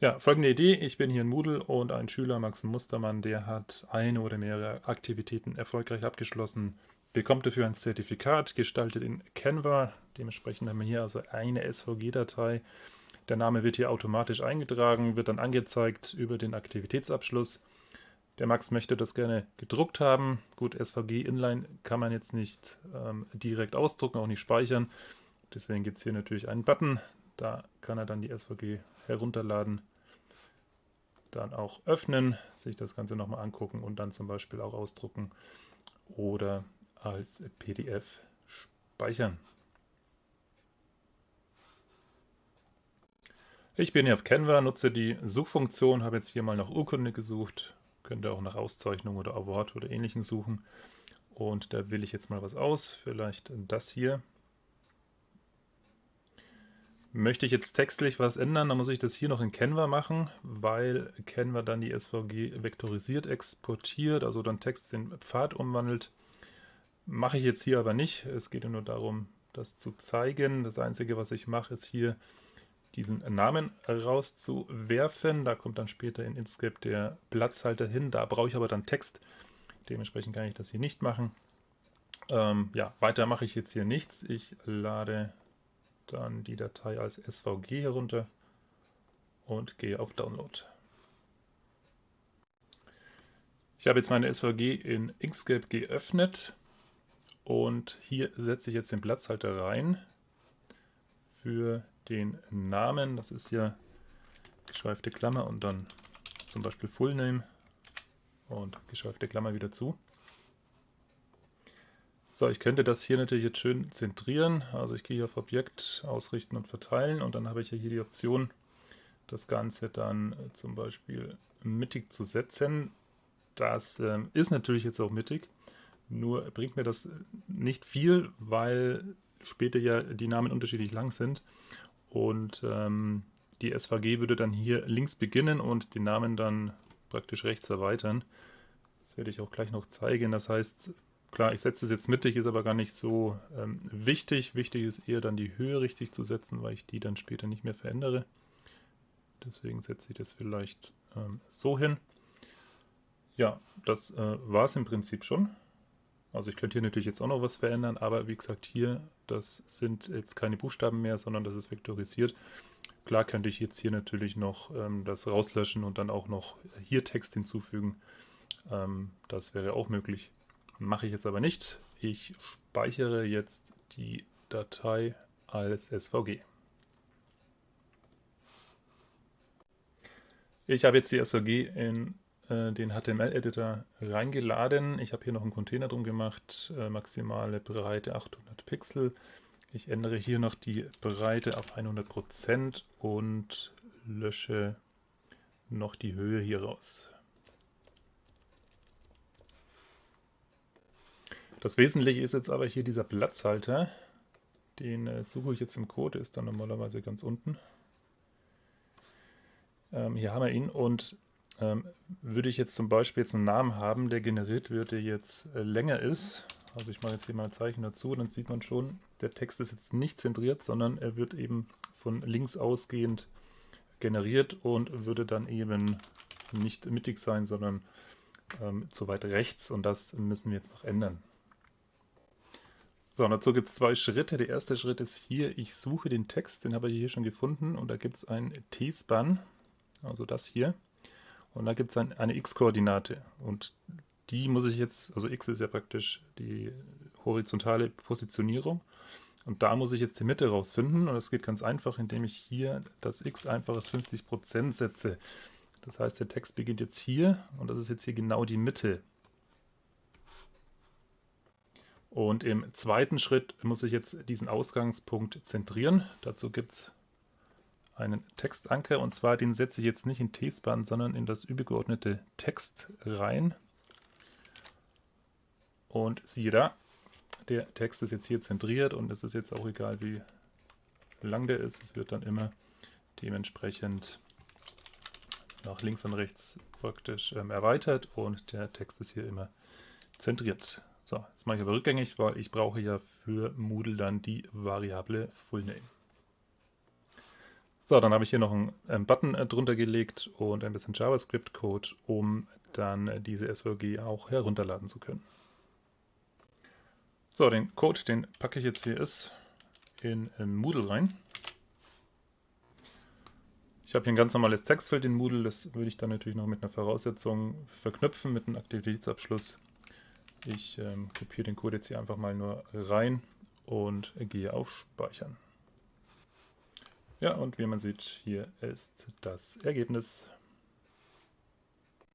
Ja, folgende Idee. Ich bin hier in Moodle und ein Schüler, Max Mustermann, der hat eine oder mehrere Aktivitäten erfolgreich abgeschlossen, bekommt dafür ein Zertifikat, gestaltet in Canva. Dementsprechend haben wir hier also eine SVG-Datei. Der Name wird hier automatisch eingetragen, wird dann angezeigt über den Aktivitätsabschluss. Der Max möchte das gerne gedruckt haben. Gut, SVG Inline kann man jetzt nicht ähm, direkt ausdrucken, auch nicht speichern. Deswegen gibt es hier natürlich einen Button. Da kann er dann die SVG herunterladen, dann auch öffnen, sich das Ganze nochmal angucken und dann zum Beispiel auch ausdrucken oder als PDF speichern. Ich bin hier auf Canva, nutze die Suchfunktion, habe jetzt hier mal nach Urkunde gesucht, könnte auch nach Auszeichnung oder Award oder ähnlichem suchen. Und da wähle ich jetzt mal was aus, vielleicht das hier. Möchte ich jetzt textlich was ändern, dann muss ich das hier noch in Canva machen, weil Canva dann die SVG vektorisiert exportiert, also dann Text in Pfad umwandelt. Mache ich jetzt hier aber nicht. Es geht nur darum, das zu zeigen. Das Einzige, was ich mache, ist hier diesen Namen rauszuwerfen. Da kommt dann später in Inkscape der Platzhalter hin. Da brauche ich aber dann Text. Dementsprechend kann ich das hier nicht machen. Ähm, ja, weiter mache ich jetzt hier nichts. Ich lade dann die Datei als SVG herunter und gehe auf Download. Ich habe jetzt meine SVG in Inkscape geöffnet und hier setze ich jetzt den Platzhalter rein für den Namen. Das ist hier geschweifte Klammer und dann zum Beispiel Full Name und geschweifte Klammer wieder zu. So, ich könnte das hier natürlich jetzt schön zentrieren. Also ich gehe hier auf Objekt, Ausrichten und Verteilen und dann habe ich hier die Option, das Ganze dann äh, zum Beispiel mittig zu setzen. Das äh, ist natürlich jetzt auch mittig, nur bringt mir das nicht viel, weil später ja die Namen unterschiedlich lang sind und ähm, die SVG würde dann hier links beginnen und den Namen dann praktisch rechts erweitern. Das werde ich auch gleich noch zeigen. Das heißt, Klar, ich setze es jetzt mittig, ist aber gar nicht so ähm, wichtig. Wichtig ist eher dann die Höhe richtig zu setzen, weil ich die dann später nicht mehr verändere. Deswegen setze ich das vielleicht ähm, so hin. Ja, das äh, war es im Prinzip schon. Also ich könnte hier natürlich jetzt auch noch was verändern, aber wie gesagt hier, das sind jetzt keine Buchstaben mehr, sondern das ist vektorisiert. Klar könnte ich jetzt hier natürlich noch ähm, das rauslöschen und dann auch noch hier Text hinzufügen. Ähm, das wäre auch möglich. Mache ich jetzt aber nicht. Ich speichere jetzt die Datei als SVG. Ich habe jetzt die SVG in äh, den HTML-Editor reingeladen. Ich habe hier noch einen Container drum gemacht, äh, maximale Breite 800 Pixel. Ich ändere hier noch die Breite auf 100% und lösche noch die Höhe hier raus. Das Wesentliche ist jetzt aber hier dieser Platzhalter. Den äh, suche ich jetzt im Code, ist dann normalerweise ganz unten. Ähm, hier haben wir ihn und ähm, würde ich jetzt zum Beispiel jetzt einen Namen haben, der generiert wird, der jetzt äh, länger ist, also ich mache jetzt hier mal ein Zeichen dazu, dann sieht man schon, der Text ist jetzt nicht zentriert, sondern er wird eben von links ausgehend generiert und würde dann eben nicht mittig sein, sondern ähm, zu weit rechts und das müssen wir jetzt noch ändern. So, und dazu gibt es zwei Schritte. Der erste Schritt ist hier, ich suche den Text, den habe ich hier schon gefunden und da gibt es ein T-Span, also das hier. Und da gibt es ein, eine x-Koordinate und die muss ich jetzt, also x ist ja praktisch die horizontale Positionierung und da muss ich jetzt die Mitte rausfinden und das geht ganz einfach, indem ich hier das x einfach als 50% setze. Das heißt, der Text beginnt jetzt hier und das ist jetzt hier genau die Mitte. Und im zweiten Schritt muss ich jetzt diesen Ausgangspunkt zentrieren. Dazu gibt es einen Textanker und zwar den setze ich jetzt nicht in T-Span, sondern in das übergeordnete Text rein. Und siehe da, der Text ist jetzt hier zentriert und es ist jetzt auch egal, wie lang der ist. Es wird dann immer dementsprechend nach links und rechts praktisch ähm, erweitert und der Text ist hier immer zentriert. So, jetzt mache ich aber rückgängig, weil ich brauche ja für Moodle dann die Variable FullName. So, dann habe ich hier noch einen, Button äh, drunter gelegt und ein bisschen JavaScript-Code, um dann äh, diese SVG auch herunterladen zu können. So, den Code, den packe ich jetzt, wie er ist, in Moodle rein. Ich habe hier ein ganz normales Textfeld in Moodle, das würde ich dann natürlich noch mit einer Voraussetzung verknüpfen, mit einem Aktivitätsabschluss. Ich ähm, kopiere den Code jetzt hier einfach mal nur rein und gehe auf Speichern. Ja, und wie man sieht, hier ist das Ergebnis.